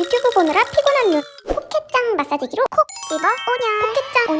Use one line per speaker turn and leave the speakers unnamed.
유튜브 보느라 피곤한 눈. 포켓장 마사지기로 콕 집어 오냐. 포켓장. 오냐